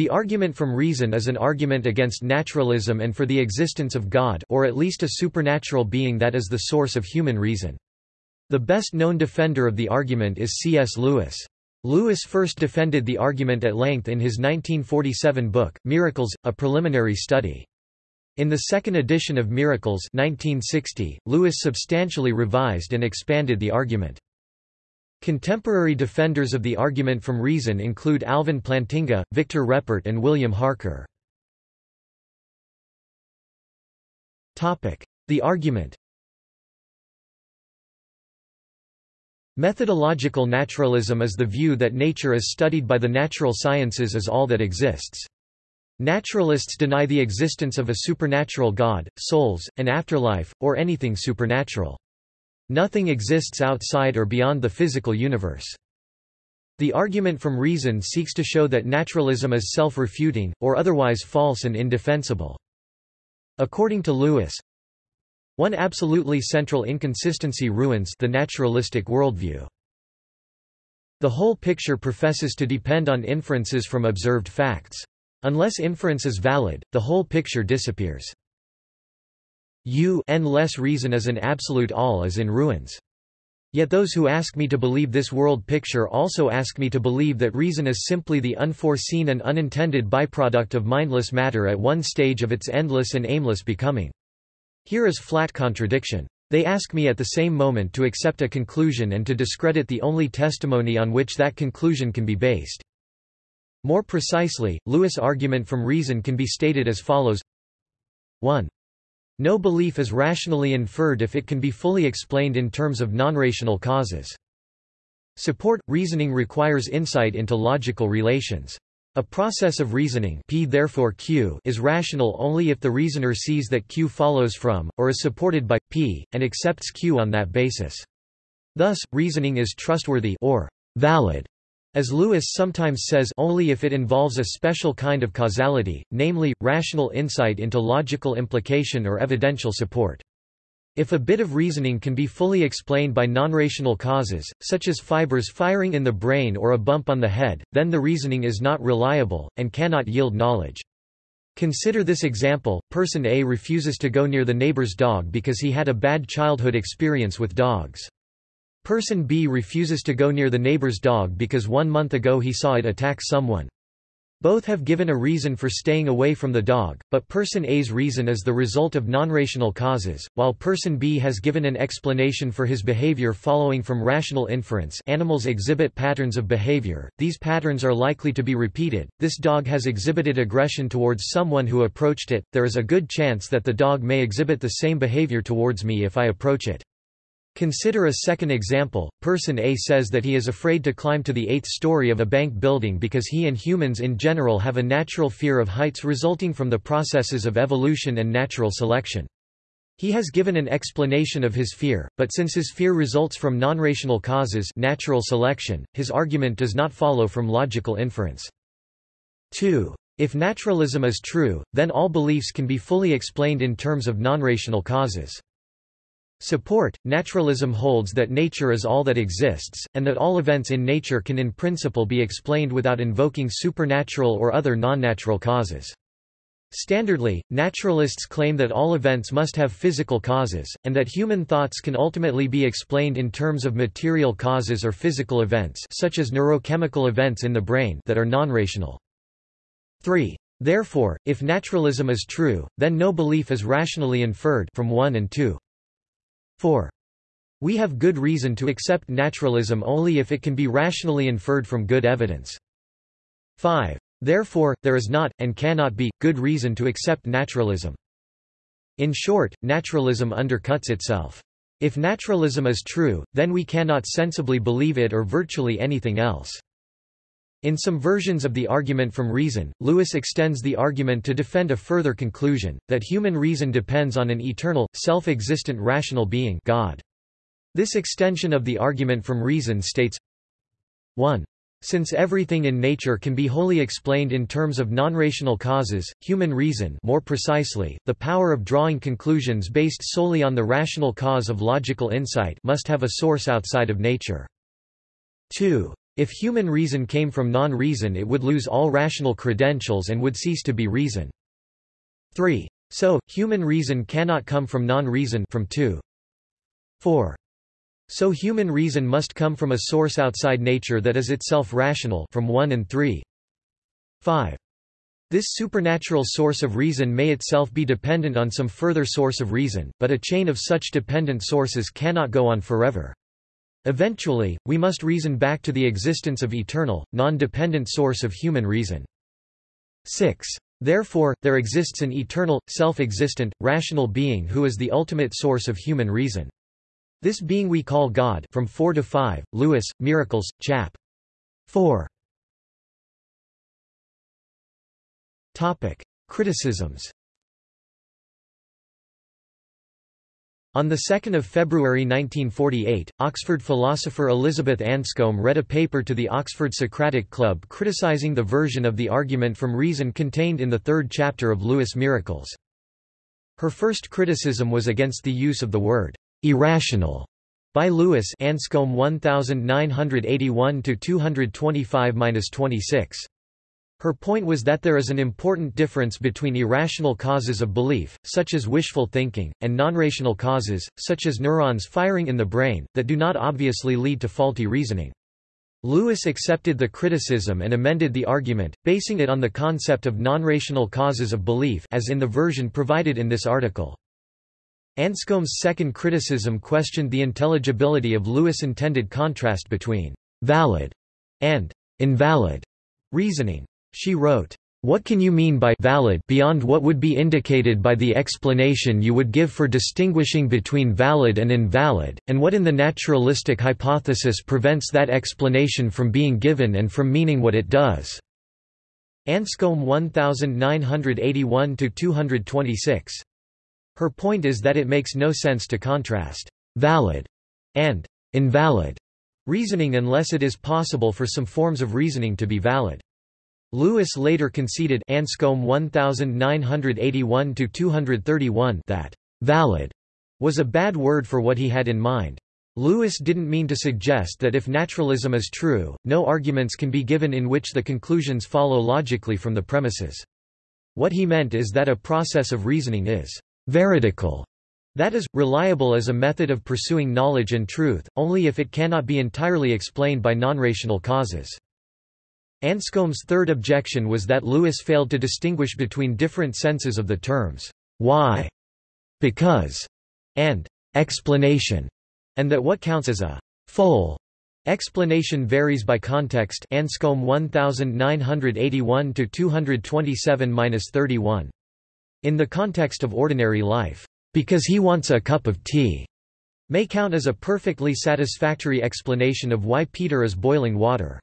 The argument from reason is an argument against naturalism and for the existence of God or at least a supernatural being that is the source of human reason. The best known defender of the argument is C.S. Lewis. Lewis first defended the argument at length in his 1947 book, Miracles, A Preliminary Study. In the second edition of Miracles 1960, Lewis substantially revised and expanded the argument. Contemporary defenders of the argument from reason include Alvin Plantinga, Victor Reppert and William Hasker. The argument Methodological naturalism is the view that nature as studied by the natural sciences is all that exists. Naturalists deny the existence of a supernatural God, souls, an afterlife, or anything supernatural. Nothing exists outside or beyond the physical universe. The argument from reason seeks to show that naturalism is self-refuting, or otherwise false and indefensible. According to Lewis, one absolutely central inconsistency ruins the naturalistic worldview. The whole picture professes to depend on inferences from observed facts. Unless inference is valid, the whole picture disappears. U n less reason as an absolute all is in ruins. Yet those who ask me to believe this world picture also ask me to believe that reason is simply the unforeseen and unintended byproduct of mindless matter at one stage of its endless and aimless becoming. Here is flat contradiction. They ask me at the same moment to accept a conclusion and to discredit the only testimony on which that conclusion can be based. More precisely, Lewis' argument from reason can be stated as follows 1. No belief is rationally inferred if it can be fully explained in terms of non-rational causes. Support – Reasoning requires insight into logical relations. A process of reasoning P therefore Q is rational only if the reasoner sees that Q follows from, or is supported by, P, and accepts Q on that basis. Thus, reasoning is trustworthy or valid as Lewis sometimes says only if it involves a special kind of causality, namely, rational insight into logical implication or evidential support. If a bit of reasoning can be fully explained by non-rational causes, such as fibers firing in the brain or a bump on the head, then the reasoning is not reliable, and cannot yield knowledge. Consider this example, person A refuses to go near the neighbor's dog because he had a bad childhood experience with dogs. Person B refuses to go near the neighbor's dog because one month ago he saw it attack someone. Both have given a reason for staying away from the dog, but person A's reason is the result of non-rational causes, while person B has given an explanation for his behavior following from rational inference animals exhibit patterns of behavior, these patterns are likely to be repeated, this dog has exhibited aggression towards someone who approached it, there is a good chance that the dog may exhibit the same behavior towards me if I approach it. Consider a second example, person A says that he is afraid to climb to the eighth story of a bank building because he and humans in general have a natural fear of heights resulting from the processes of evolution and natural selection. He has given an explanation of his fear, but since his fear results from non-rational causes natural selection, his argument does not follow from logical inference. 2. If naturalism is true, then all beliefs can be fully explained in terms of non-rational causes. Support Naturalism holds that nature is all that exists, and that all events in nature can in principle be explained without invoking supernatural or other non-natural causes. Standardly, naturalists claim that all events must have physical causes, and that human thoughts can ultimately be explained in terms of material causes or physical events such as neurochemical events in the brain that are non-rational. 3. Therefore, if naturalism is true, then no belief is rationally inferred from 1 and 2. 4. We have good reason to accept naturalism only if it can be rationally inferred from good evidence. 5. Therefore, there is not, and cannot be, good reason to accept naturalism. In short, naturalism undercuts itself. If naturalism is true, then we cannot sensibly believe it or virtually anything else. In some versions of the argument from reason, Lewis extends the argument to defend a further conclusion, that human reason depends on an eternal, self-existent rational being God. This extension of the argument from reason states 1. Since everything in nature can be wholly explained in terms of non-rational causes, human reason more precisely, the power of drawing conclusions based solely on the rational cause of logical insight must have a source outside of nature. 2. If human reason came from non-reason it would lose all rational credentials and would cease to be reason. 3. So, human reason cannot come from non-reason from 2. 4. So human reason must come from a source outside nature that is itself rational from 1 and 3. 5. This supernatural source of reason may itself be dependent on some further source of reason, but a chain of such dependent sources cannot go on forever. Eventually, we must reason back to the existence of eternal, non-dependent source of human reason. 6. Therefore, there exists an eternal, self-existent, rational being who is the ultimate source of human reason. This being we call God from 4 to 5, Lewis, Miracles, chap. 4. Topic. Criticisms On 2 February 1948, Oxford philosopher Elizabeth Anscombe read a paper to the Oxford Socratic Club criticizing the version of the argument from reason contained in the third chapter of Lewis' Miracles. Her first criticism was against the use of the word Irrational by Lewis Anscombe 1981-225-26. Her point was that there is an important difference between irrational causes of belief, such as wishful thinking, and non-rational causes, such as neurons firing in the brain, that do not obviously lead to faulty reasoning. Lewis accepted the criticism and amended the argument, basing it on the concept of non-rational causes of belief as in the version provided in this article. Anscombe's second criticism questioned the intelligibility of Lewis' intended contrast between «valid» and «invalid» reasoning. She wrote, what can you mean by valid beyond what would be indicated by the explanation you would give for distinguishing between valid and invalid, and what in the naturalistic hypothesis prevents that explanation from being given and from meaning what it does?" Anscombe 1981–226 her point is that it makes no sense to contrast «valid» and «invalid» reasoning unless it is possible for some forms of reasoning to be valid. Lewis later conceded Anscombe 1981 that «valid» was a bad word for what he had in mind. Lewis didn't mean to suggest that if naturalism is true, no arguments can be given in which the conclusions follow logically from the premises. What he meant is that a process of reasoning is veridical, that is, reliable as a method of pursuing knowledge and truth, only if it cannot be entirely explained by non-rational causes. Anscombe's third objection was that Lewis failed to distinguish between different senses of the terms why, because, and explanation, and that what counts as a full. Explanation varies by context. Anscombe 1981 227-31 in the context of ordinary life, because he wants a cup of tea, may count as a perfectly satisfactory explanation of why Peter is boiling water.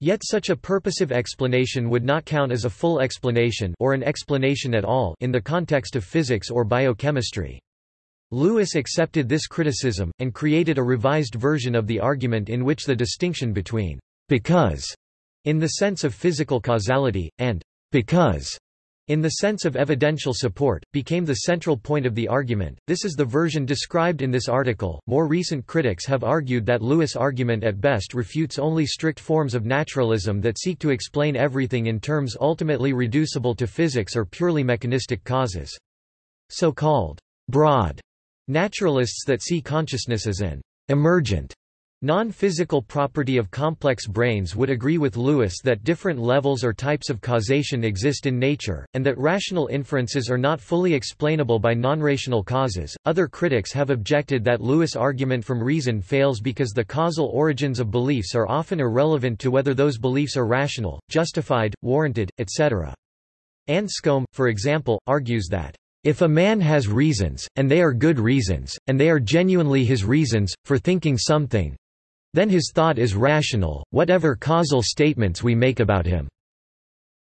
Yet such a purposive explanation would not count as a full explanation or an explanation at all in the context of physics or biochemistry. Lewis accepted this criticism, and created a revised version of the argument in which the distinction between because in the sense of physical causality, and because in the sense of evidential support, became the central point of the argument. This is the version described in this article. More recent critics have argued that Lewis' argument at best refutes only strict forms of naturalism that seek to explain everything in terms ultimately reducible to physics or purely mechanistic causes. So-called broad naturalists that see consciousness as an emergent Non-physical property of complex brains would agree with Lewis that different levels or types of causation exist in nature, and that rational inferences are not fully explainable by non-rational causes. Other critics have objected that Lewis' argument from reason fails because the causal origins of beliefs are often irrelevant to whether those beliefs are rational, justified, warranted, etc. Anscombe, for example, argues that if a man has reasons, and they are good reasons, and they are genuinely his reasons, for thinking something, then his thought is rational, whatever causal statements we make about him.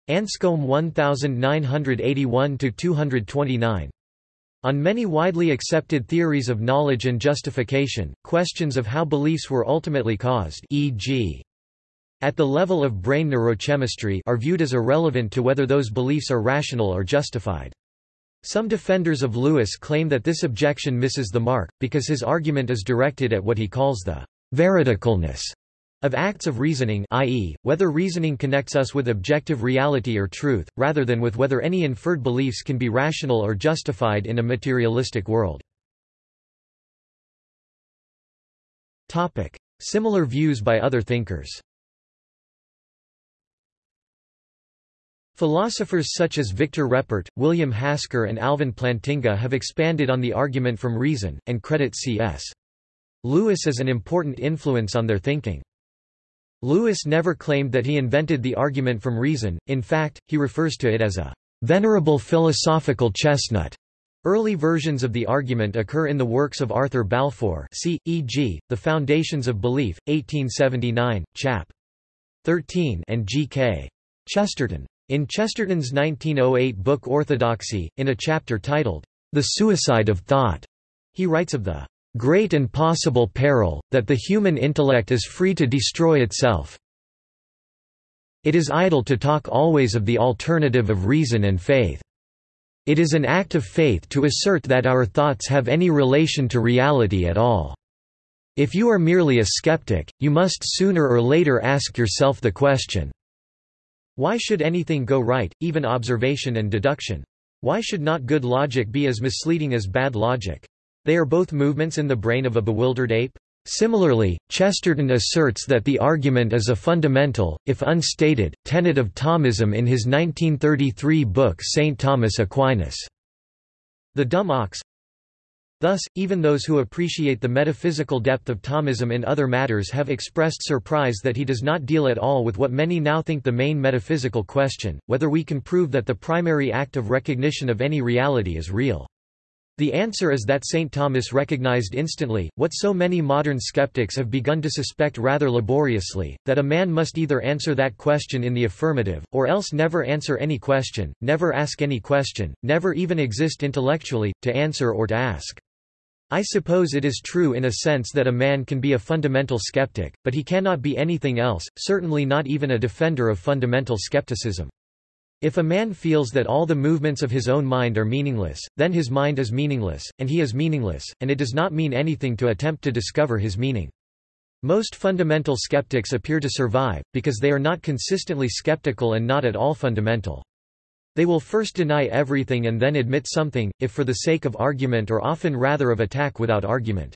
Anscombe 1981-229 on many widely accepted theories of knowledge and justification, questions of how beliefs were ultimately caused e.g. at the level of brain neurochemistry are viewed as irrelevant to whether those beliefs are rational or justified. Some defenders of Lewis claim that this objection misses the mark, because his argument is directed at what he calls the veridicalness Of acts of reasoning i.e., whether reasoning connects us with objective reality or truth, rather than with whether any inferred beliefs can be rational or justified in a materialistic world. Similar views by other thinkers Philosophers such as Victor Reppert, William Hasker and Alvin Plantinga have expanded on the argument from reason, and credit C.S. Lewis is an important influence on their thinking. Lewis never claimed that he invented the argument from reason, in fact, he refers to it as a venerable philosophical chestnut. Early versions of the argument occur in the works of Arthur Balfour c. e.g., The Foundations of Belief, 1879, chap. 13 and G.K. Chesterton. In Chesterton's 1908 book Orthodoxy, in a chapter titled, The Suicide of Thought, he writes of the great and possible peril, that the human intellect is free to destroy itself. It is idle to talk always of the alternative of reason and faith. It is an act of faith to assert that our thoughts have any relation to reality at all. If you are merely a skeptic, you must sooner or later ask yourself the question, Why should anything go right, even observation and deduction? Why should not good logic be as misleading as bad logic? They are both movements in the brain of a bewildered ape? Similarly, Chesterton asserts that the argument is a fundamental, if unstated, tenet of Thomism in his 1933 book St. Thomas Aquinas. The Dumb Ox Thus, even those who appreciate the metaphysical depth of Thomism in other matters have expressed surprise that he does not deal at all with what many now think the main metaphysical question, whether we can prove that the primary act of recognition of any reality is real. The answer is that St. Thomas recognized instantly, what so many modern skeptics have begun to suspect rather laboriously, that a man must either answer that question in the affirmative, or else never answer any question, never ask any question, never even exist intellectually, to answer or to ask. I suppose it is true in a sense that a man can be a fundamental skeptic, but he cannot be anything else, certainly not even a defender of fundamental skepticism. If a man feels that all the movements of his own mind are meaningless, then his mind is meaningless, and he is meaningless, and it does not mean anything to attempt to discover his meaning. Most fundamental skeptics appear to survive, because they are not consistently skeptical and not at all fundamental. They will first deny everything and then admit something, if for the sake of argument or often rather of attack without argument.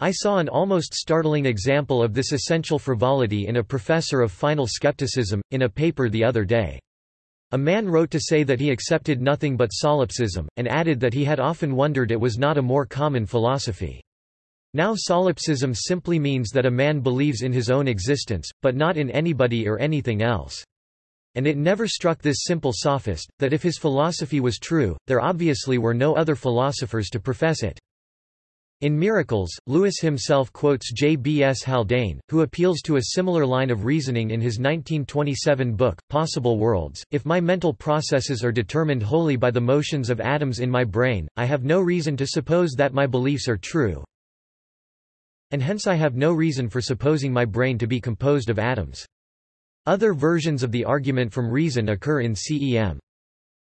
I saw an almost startling example of this essential frivolity in a professor of final skepticism, in a paper the other day. A man wrote to say that he accepted nothing but solipsism, and added that he had often wondered it was not a more common philosophy. Now solipsism simply means that a man believes in his own existence, but not in anybody or anything else. And it never struck this simple sophist, that if his philosophy was true, there obviously were no other philosophers to profess it. In Miracles, Lewis himself quotes J. B. S. Haldane, who appeals to a similar line of reasoning in his 1927 book, Possible Worlds, If my mental processes are determined wholly by the motions of atoms in my brain, I have no reason to suppose that my beliefs are true, and hence I have no reason for supposing my brain to be composed of atoms. Other versions of the argument from reason occur in CEM.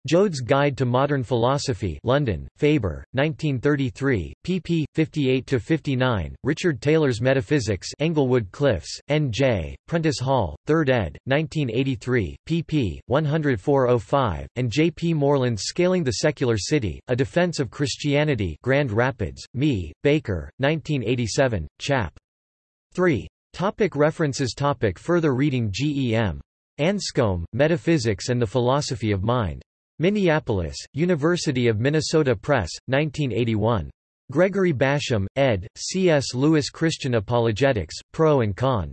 Joad's Guide to Modern Philosophy London, Faber, 1933, pp. 58–59, Richard Taylor's Metaphysics Englewood Cliffs, N.J., Prentice Hall, 3rd ed., 1983, pp. 104–05, and J. P. Moreland's Scaling the Secular City, A Defense of Christianity Grand Rapids, Me, Baker, 1987, chap. 3. Topic references topic Further reading G. E. M. Anscombe, Metaphysics and the Philosophy of Mind. Minneapolis, University of Minnesota Press, 1981. Gregory Basham, ed., C.S. Lewis Christian Apologetics, Pro and Con.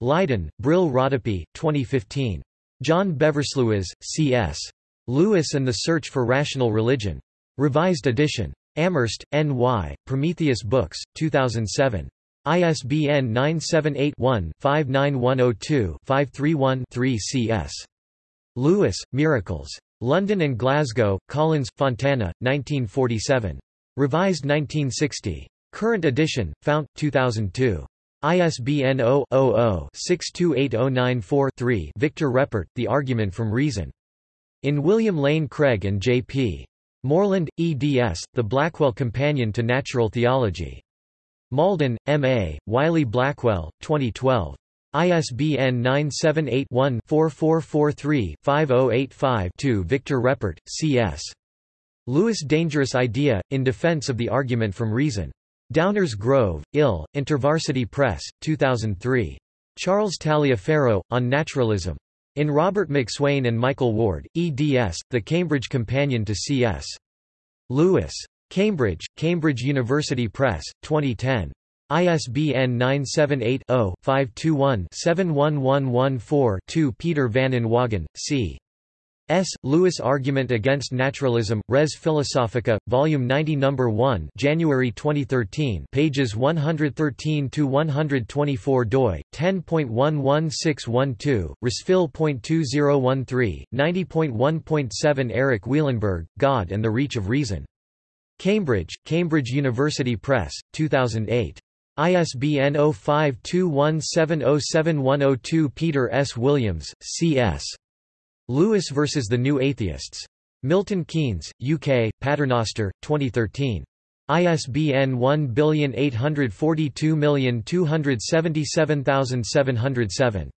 Leiden, Brill Rodopi, 2015. John Beversluis, C.S. Lewis and the Search for Rational Religion. Revised edition. Amherst, N.Y., Prometheus Books, 2007. ISBN 978 one 59102 531 3 cs. Lewis, Miracles. London and Glasgow, Collins, Fontana, 1947. Revised 1960. Current edition, Fount, 2002. ISBN 0-00-628094-3 Victor Reppert, The Argument from Reason. In William Lane Craig and J.P. Moreland, eds., The Blackwell Companion to Natural Theology. Malden, M.A., Wiley Blackwell, 2012. ISBN 978-1-4443-5085-2 Victor Reppert, C.S. Lewis Dangerous Idea, in Defense of the Argument from Reason. Downers Grove, Ill, InterVarsity Press, 2003. Charles Taliaferro, On Naturalism. In Robert MacSwain and Michael Ward, eds. The Cambridge Companion to C.S. Lewis. Cambridge, Cambridge University Press, 2010. ISBN 978-0-521-71114-2 Peter van Inwagen, C. S. Lewis Argument Against Naturalism, Res Philosophica, Volume 90 No. 1 January 2013 pages 113–124 doi, 10.11612, Resphil.2013, 90.1.7 Eric Wielenberg, God and the Reach of Reason. Cambridge, Cambridge University Press, 2008. ISBN 0521707102 Peter S. Williams, C.S. Lewis vs. the New Atheists. Milton Keynes, UK, Paternoster, 2013. ISBN 1842277707.